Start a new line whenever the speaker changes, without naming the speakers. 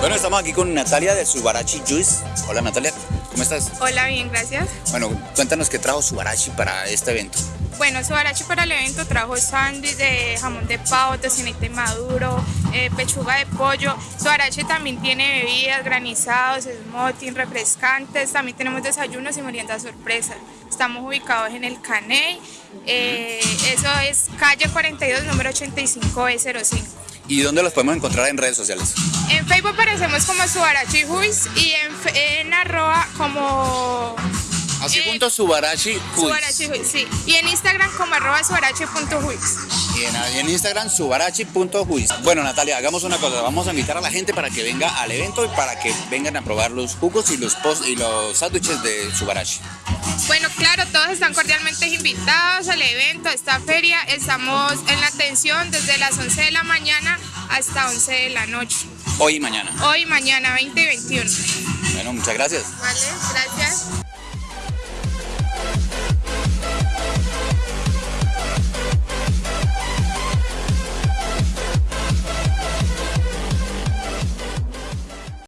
Bueno, estamos aquí con Natalia de Subarachi Juice. Hola Natalia, ¿cómo estás?
Hola, bien, gracias.
Bueno, cuéntanos qué trajo Subarachi para este evento.
Bueno, Subarachi para el evento trajo sándwich de jamón de pavo, tocinete maduro, eh, pechuga de pollo. Subarachi también tiene bebidas, granizados, smoothie, refrescantes. También tenemos desayunos y meriendas sorpresa. Estamos ubicados en el Caney. Eh, eso es calle 42, número 85E05.
¿Y dónde los podemos encontrar en redes sociales?
En Facebook aparecemos como Subarachi Juice y en arroba como
Así
Eh,
junto Subarachi.
Subarachi sí. Y en Instagram como arroba subarachi.juice.
Y en, y en Instagram subarachi.juice. Bueno Natalia, hagamos una cosa, vamos a invitar a la gente para que venga al evento y para que vengan a probar los jugos y los post y los sándwiches de Subarachi.
Bueno, claro, todos están cordialmente invitados al evento, a esta feria. Estamos en la atención desde las 11 de la mañana hasta 11 de la noche.
Hoy y mañana.
Hoy, mañana, 20 y 21.
Bueno, muchas gracias.
Vale, gracias.